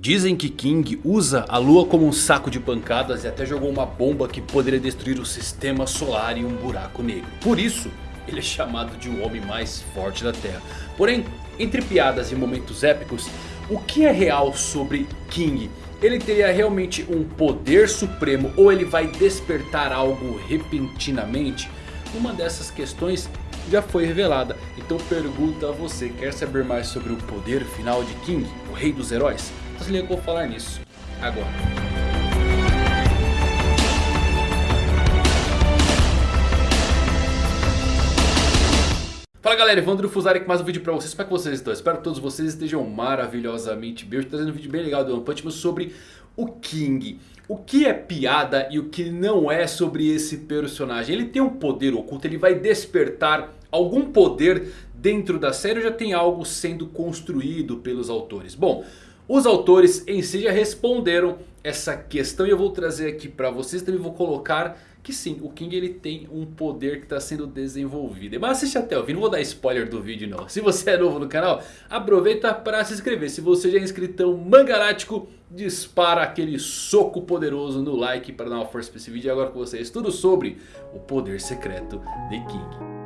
Dizem que King usa a lua como um saco de pancadas e até jogou uma bomba que poderia destruir o sistema solar e um buraco negro. Por isso, ele é chamado de o homem mais forte da Terra. Porém, entre piadas e momentos épicos, o que é real sobre King? Ele teria realmente um poder supremo ou ele vai despertar algo repentinamente? Uma dessas questões já foi revelada. Então pergunta a você, quer saber mais sobre o poder final de King, o rei dos heróis? Se vou falar nisso agora. Fala galera, Evandro Fusari com mais um vídeo pra vocês, como é que vocês estão? Espero que todos vocês estejam maravilhosamente bem. Hoje trazendo um vídeo bem legal do One Punch Man sobre o King. O que é piada e o que não é sobre esse personagem. Ele tem um poder oculto, ele vai despertar algum poder dentro da série ou já tem algo sendo construído pelos autores? Bom, os autores em si já responderam essa questão e eu vou trazer aqui para vocês. Também vou colocar que sim, o King ele tem um poder que está sendo desenvolvido. Mas assiste até o fim, não vou dar spoiler do vídeo não. Se você é novo no canal, aproveita para se inscrever. Se você já é inscritão mangarático, dispara aquele soco poderoso no like para dar uma força para esse vídeo. E agora com vocês tudo sobre o poder secreto de King.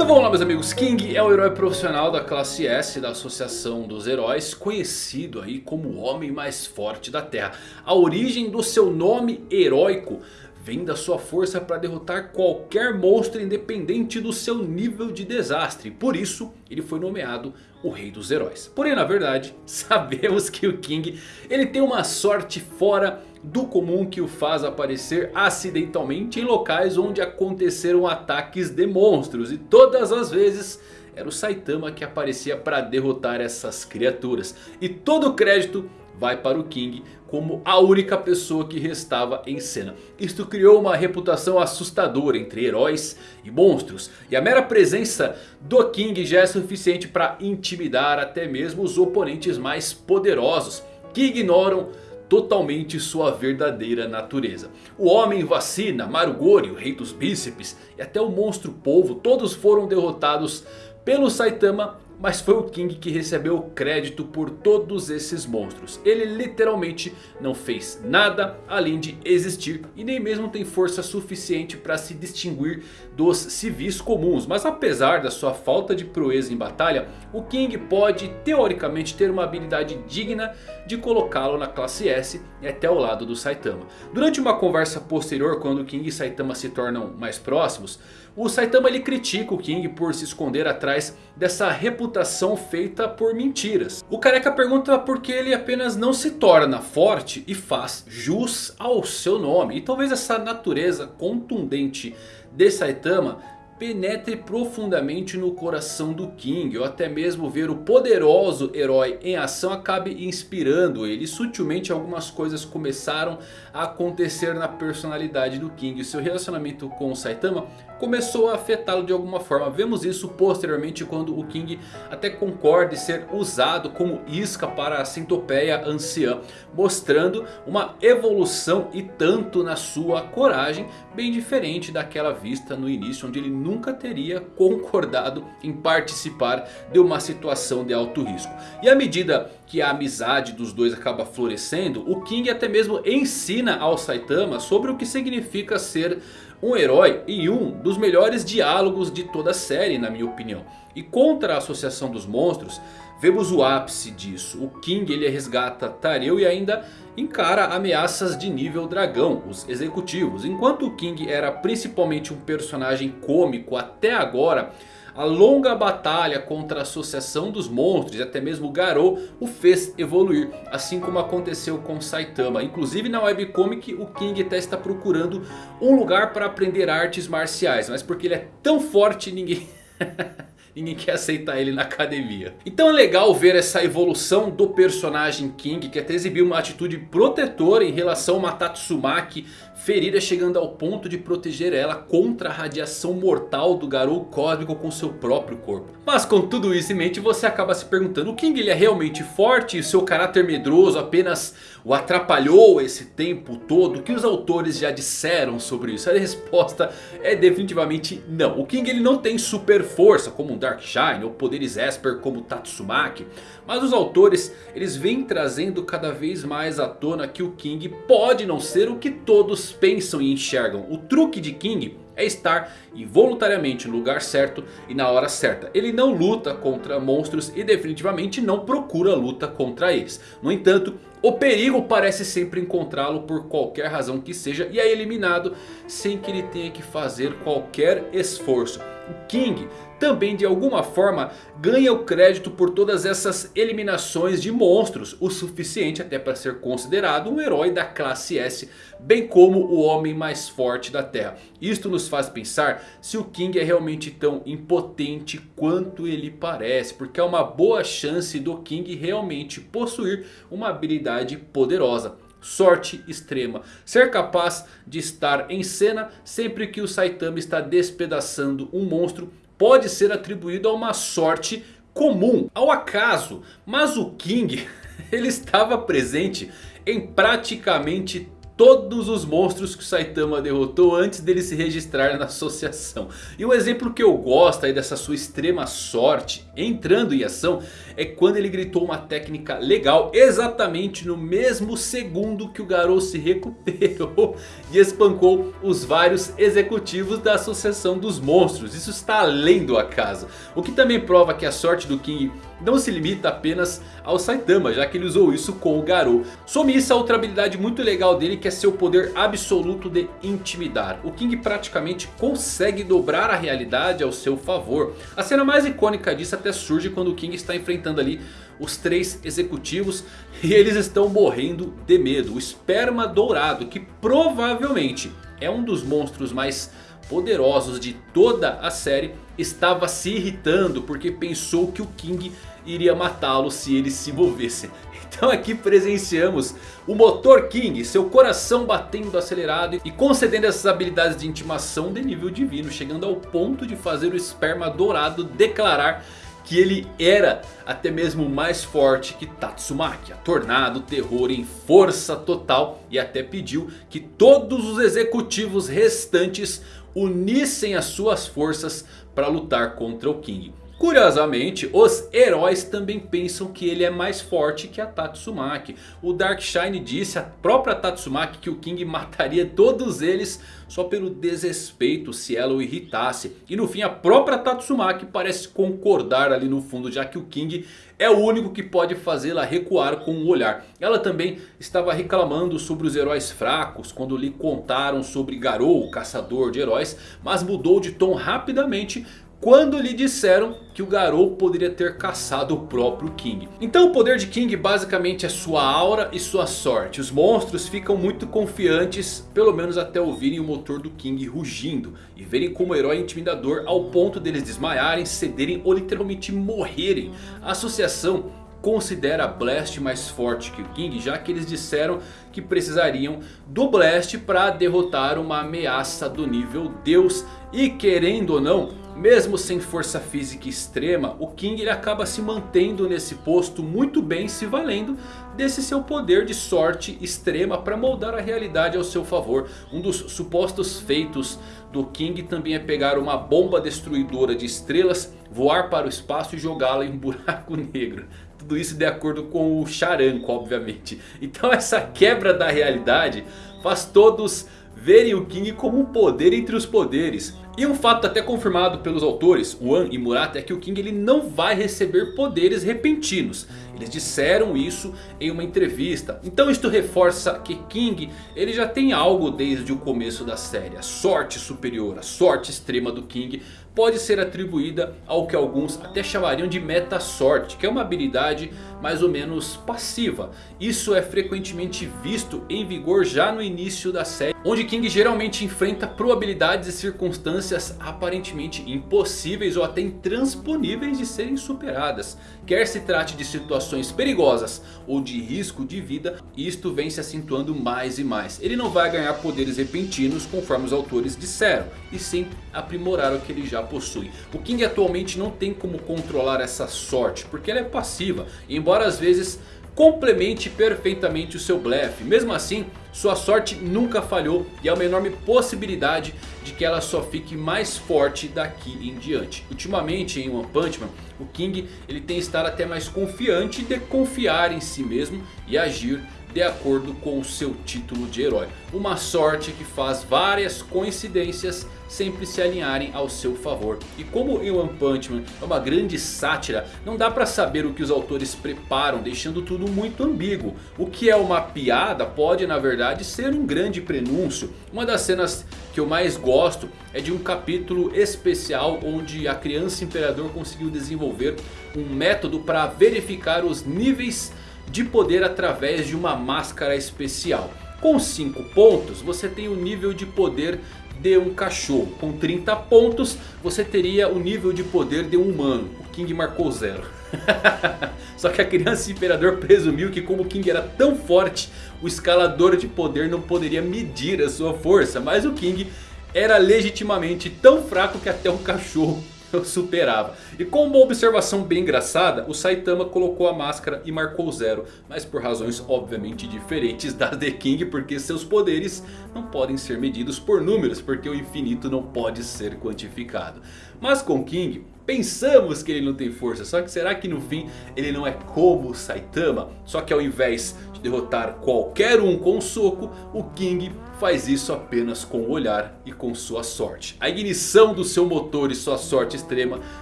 Então vamos lá meus amigos, King é o herói profissional da classe S da Associação dos Heróis, conhecido aí como o homem mais forte da Terra. A origem do seu nome heróico vem da sua força para derrotar qualquer monstro independente do seu nível de desastre. Por isso ele foi nomeado o rei dos heróis. Porém na verdade sabemos que o King ele tem uma sorte fora do comum que o faz aparecer acidentalmente em locais onde aconteceram ataques de monstros. E todas as vezes era o Saitama que aparecia para derrotar essas criaturas. E todo o crédito vai para o King como a única pessoa que restava em cena. Isto criou uma reputação assustadora entre heróis e monstros. E a mera presença do King já é suficiente para intimidar até mesmo os oponentes mais poderosos. Que ignoram totalmente sua verdadeira natureza. O homem vacina, Marugori, o rei dos bíceps e até o monstro polvo, todos foram derrotados pelo Saitama mas foi o King que recebeu o crédito por todos esses monstros. Ele literalmente não fez nada além de existir e nem mesmo tem força suficiente para se distinguir dos civis comuns. Mas apesar da sua falta de proeza em batalha, o King pode teoricamente ter uma habilidade digna de colocá-lo na classe S e até ao lado do Saitama. Durante uma conversa posterior, quando King e Saitama se tornam mais próximos, o Saitama ele critica o King por se esconder atrás dessa reputação feita por mentiras. O careca pergunta por que ele apenas não se torna forte e faz jus ao seu nome. E talvez essa natureza contundente de Saitama penetre profundamente no coração do King. Ou até mesmo ver o poderoso herói em ação acabe inspirando ele. E sutilmente algumas coisas começaram a acontecer na personalidade do King. O seu relacionamento com o Saitama começou a afetá-lo de alguma forma. Vemos isso posteriormente quando o King até concorda em ser usado como isca para a centopeia anciã. Mostrando uma evolução e tanto na sua coragem. Bem diferente daquela vista no início onde ele nunca teria concordado em participar de uma situação de alto risco. E à medida que a amizade dos dois acaba florescendo, o King até mesmo ensina ao Saitama sobre o que significa ser um herói e um dos melhores diálogos de toda a série na minha opinião. E contra a Associação dos Monstros, vemos o ápice disso. O King ele resgata Tareu e ainda encara ameaças de nível dragão, os executivos. Enquanto o King era principalmente um personagem cômico até agora... A longa batalha contra a associação dos monstros e até mesmo Garou o fez evoluir. Assim como aconteceu com Saitama. Inclusive na webcomic o King até está procurando um lugar para aprender artes marciais. Mas porque ele é tão forte ninguém... Ninguém quer aceitar ele na academia. Então é legal ver essa evolução do personagem King. Que até exibiu uma atitude protetora em relação a Matatsumaki ferida chegando ao ponto de proteger ela contra a radiação mortal do Garou Cósmico com seu próprio corpo. Mas com tudo isso em mente você acaba se perguntando, o King ele é realmente forte e seu caráter medroso apenas o atrapalhou esse tempo todo? O que os autores já disseram sobre isso? A resposta é definitivamente não. O King ele não tem super força como Darkshine ou poderes Esper como Tatsumaki. Mas os autores eles vêm trazendo cada vez mais à tona que o King pode não ser o que todos pensam e enxergam. O truque de King é estar involuntariamente no lugar certo e na hora certa. Ele não luta contra monstros e definitivamente não procura luta contra eles. No entanto, o perigo parece sempre encontrá-lo por qualquer razão que seja e é eliminado sem que ele tenha que fazer qualquer esforço. O King também de alguma forma ganha o crédito por todas essas eliminações de monstros. O suficiente até para ser considerado um herói da classe S. Bem como o homem mais forte da Terra. Isto nos faz pensar se o King é realmente tão impotente quanto ele parece. Porque há uma boa chance do King realmente possuir uma habilidade poderosa sorte extrema. Ser capaz de estar em cena sempre que o Saitama está despedaçando um monstro pode ser atribuído a uma sorte comum, ao acaso. Mas o King, ele estava presente em praticamente todos os monstros que o Saitama derrotou antes dele se registrar na associação. E o exemplo que eu gosto aí dessa sua extrema sorte entrando em ação é quando ele gritou uma técnica legal exatamente no mesmo segundo que o Garou se recuperou e espancou os vários executivos da associação dos monstros. Isso está além do acaso. O que também prova que a sorte do King não se limita apenas ao Saitama, já que ele usou isso com o Garou. Some isso a outra habilidade muito legal dele que é seu poder absoluto de intimidar. O King praticamente consegue dobrar a realidade ao seu favor. A cena mais icônica disso até surge quando o King está enfrentando ali os três executivos e eles estão morrendo de medo. O esperma dourado que provavelmente é um dos monstros mais poderosos de toda a série estava se irritando porque pensou que o King iria matá-lo se ele se movesse. Então aqui presenciamos o motor King, seu coração batendo acelerado e concedendo essas habilidades de intimação de nível divino. Chegando ao ponto de fazer o esperma dourado declarar que ele era até mesmo mais forte que Tatsumaki. Tornado, terror em força total e até pediu que todos os executivos restantes unissem as suas forças para lutar contra o King. Curiosamente, os heróis também pensam que ele é mais forte que a Tatsumaki. O Darkshine disse à própria Tatsumaki que o King mataria todos eles só pelo desrespeito se ela o irritasse. E no fim a própria Tatsumaki parece concordar ali no fundo já que o King é o único que pode fazê-la recuar com o um olhar. Ela também estava reclamando sobre os heróis fracos quando lhe contaram sobre Garou, o caçador de heróis. Mas mudou de tom rapidamente quando lhe disseram que o Garou poderia ter caçado o próprio King. Então o poder de King basicamente é sua aura e sua sorte. Os monstros ficam muito confiantes, pelo menos até ouvirem o motor do King rugindo. E verem como herói intimidador ao ponto deles desmaiarem, cederem ou literalmente morrerem. A associação considera Blast mais forte que o King, já que eles disseram que precisariam do Blast para derrotar uma ameaça do nível Deus. E querendo ou não, mesmo sem força física extrema, o King ele acaba se mantendo nesse posto muito bem, se valendo desse seu poder de sorte extrema para moldar a realidade ao seu favor. Um dos supostos feitos do King também é pegar uma bomba destruidora de estrelas, voar para o espaço e jogá-la em um buraco negro. Tudo isso de acordo com o Charanco, obviamente. Então essa quebra da realidade faz todos verem o King como um poder entre os poderes. E um fato até confirmado pelos autores, Wan e Murata, é que o King ele não vai receber poderes repentinos. Eles disseram isso em uma entrevista. Então isto reforça que King ele já tem algo desde o começo da série. A sorte superior, a sorte extrema do King pode ser atribuída ao que alguns até chamariam de meta sorte, que é uma habilidade mais ou menos passiva. Isso é frequentemente visto em vigor já no início da série, onde King geralmente enfrenta probabilidades e circunstâncias aparentemente impossíveis ou até intransponíveis de serem superadas. Quer se trate de situações perigosas ou de risco de vida, isto vem se acentuando mais e mais. Ele não vai ganhar poderes repentinos conforme os autores disseram, e sim aprimorar o que ele já possui. O King atualmente não tem como controlar essa sorte, porque ela é passiva. E embora às vezes complemente perfeitamente o seu blefe. Mesmo assim, sua sorte nunca falhou e há uma enorme possibilidade de que ela só fique mais forte daqui em diante. Ultimamente em One Punch Man, o King ele tem estado até mais confiante de confiar em si mesmo e agir de acordo com o seu título de herói. Uma sorte que faz várias coincidências sempre se alinharem ao seu favor. E como em One Punch Man é uma grande sátira, não dá pra saber o que os autores preparam, deixando tudo muito ambíguo. O que é uma piada pode na verdade ser um grande prenúncio. Uma das cenas que eu mais gosto é de um capítulo especial onde a criança imperador conseguiu desenvolver um método para verificar os níveis de poder através de uma máscara especial. Com 5 pontos você tem o nível de poder de um cachorro. Com 30 pontos você teria o nível de poder de um humano. O King marcou zero. Só que a criança imperador presumiu que como o King era tão forte, o escalador de poder não poderia medir a sua força. Mas o King era legitimamente tão fraco que até um cachorro eu superava. E com uma observação bem engraçada, o Saitama colocou a máscara e marcou zero. Mas por razões obviamente diferentes das The King, porque seus poderes não podem ser medidos por números, porque o infinito não pode ser quantificado. Mas com King, pensamos que ele não tem força, só que será que no fim ele não é como o Saitama? Só que ao invés de derrotar qualquer um com um soco, o King faz isso apenas com o olhar e com sua sorte. A ignição do seu motor e sua sorte extrema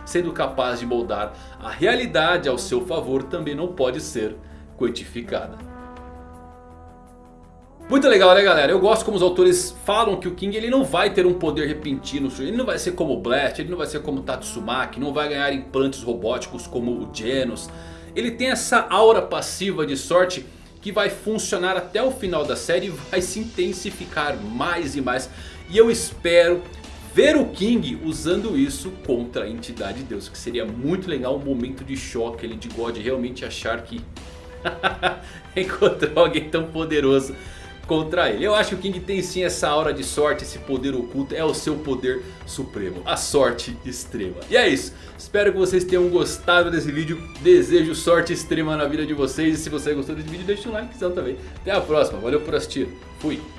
sendo capaz de moldar a realidade ao seu favor também não pode ser quantificada. Muito legal né galera, eu gosto como os autores falam que o King ele não vai ter um poder repentino, ele não vai ser como o Blast, ele não vai ser como o Tatsumaki, não vai ganhar implantes robóticos como o Genos. Ele tem essa aura passiva de sorte que vai funcionar até o final da série e vai se intensificar mais e mais. E eu espero ver o King usando isso contra a entidade de Deus. Que seria muito legal um momento de choque ele de God realmente achar que encontrou alguém tão poderoso contra ele. Eu acho que o King tem sim essa aura de sorte, esse poder oculto, é o seu poder supremo, a sorte extrema. E é isso, espero que vocês tenham gostado desse vídeo, desejo sorte extrema na vida de vocês. E se você gostou desse vídeo deixa um likezão também. Até a próxima, valeu por assistir, fui!